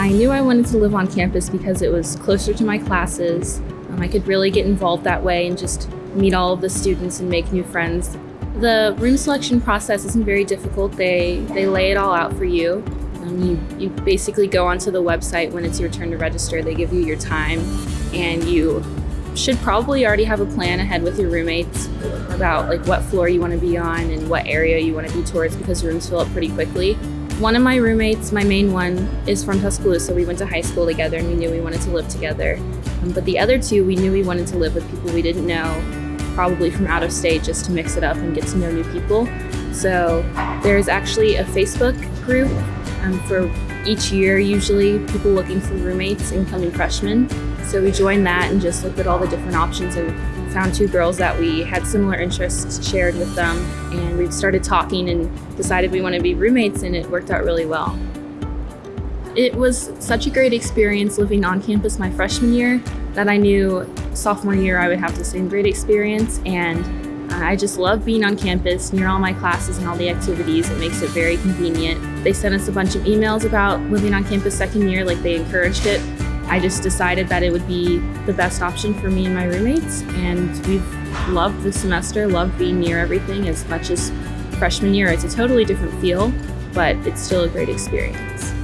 I knew I wanted to live on campus because it was closer to my classes. Um, I could really get involved that way and just meet all of the students and make new friends. The room selection process isn't very difficult. They, they lay it all out for you. Um, you. You basically go onto the website when it's your turn to register. They give you your time and you should probably already have a plan ahead with your roommates about like what floor you want to be on and what area you want to be towards because rooms fill up pretty quickly. One of my roommates, my main one, is from Tuscaloosa. We went to high school together and we knew we wanted to live together. Um, but the other two, we knew we wanted to live with people we didn't know, probably from out of state, just to mix it up and get to know new people. So there's actually a Facebook group um, for each year, usually people looking for roommates, incoming freshmen. So we joined that and just looked at all the different options and found two girls that we had similar interests shared with them. And we started talking and decided we want to be roommates, and it worked out really well. It was such a great experience living on campus my freshman year that I knew sophomore year I would have the same great experience. And uh, I just love being on campus near all my classes and all the activities. It makes it very convenient. They sent us a bunch of emails about living on campus second year, like they encouraged it. I just decided that it would be the best option for me and my roommates. And we've loved the semester, loved being near everything as much as freshman year. It's a totally different feel, but it's still a great experience.